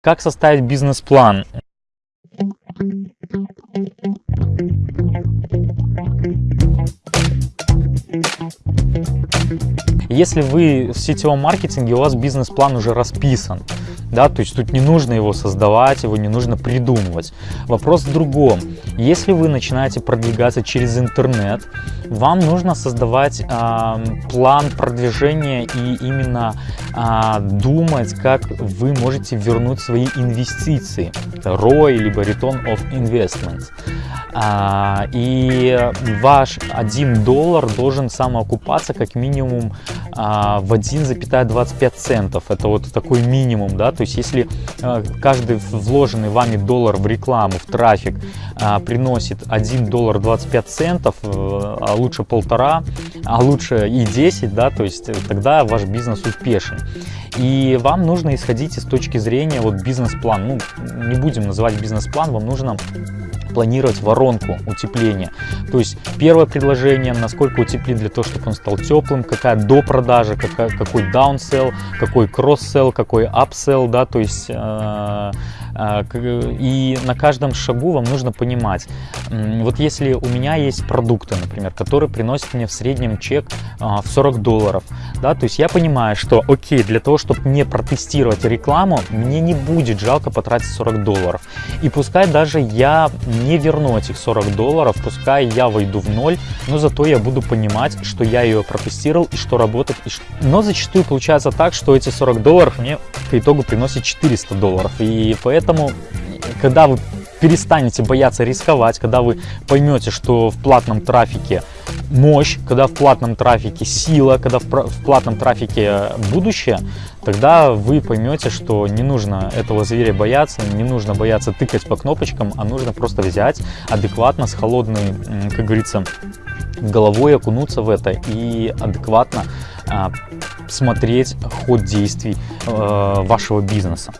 Как составить бизнес-план? Если вы в сетевом маркетинге, у вас бизнес-план уже расписан, да, то есть тут не нужно его создавать, его не нужно придумывать. Вопрос в другом. Если вы начинаете продвигаться через интернет, вам нужно создавать э, план продвижения и именно э, думать, как вы можете вернуть свои инвестиции, ROI, либо Return of Investment. Э, и ваш 1 доллар должен самоокупаться как минимум а, в 1,25 центов. Это вот такой минимум, да, то есть если а, каждый вложенный вами доллар в рекламу, в трафик а, приносит 1 доллар 25 центов, э, а лучше полтора, а лучше и 10, да, то есть тогда ваш бизнес успешен. И вам нужно исходить из точки зрения вот бизнес-план, ну, не будем называть бизнес-план, вам нужно планировать воронку утепления. То есть первое предложение, насколько утеплить для того, чтобы он стал теплым, какая до продажи, какая, какой даунсел, какой кросс-сел, какой апсел, да, то есть э, э, и на каждом шагу вам нужно понимать, вот если у меня есть продукты, например, которые приносят мне в среднем чек э, в 40 долларов, да, то есть я понимаю, что окей, для того, чтобы не протестировать рекламу, мне не будет жалко потратить 40 долларов. И пускай даже я не верну этих 40 долларов, пускай я войду в ноль, но зато я буду понимать, что я ее протестировал и что работает. И что... Но зачастую получается так, что эти 40 долларов мне по итогу приносят 400 долларов. И поэтому, когда вы перестанете бояться рисковать, когда вы поймете, что в платном трафике мощь, когда в платном трафике сила, когда в платном трафике будущее, тогда вы поймете, что не нужно этого зверя бояться, не нужно бояться тыкать по кнопочкам, а нужно просто взять адекватно, с холодной, как говорится, головой окунуться в это и адекватно а, смотреть ход действий э, вашего бизнеса.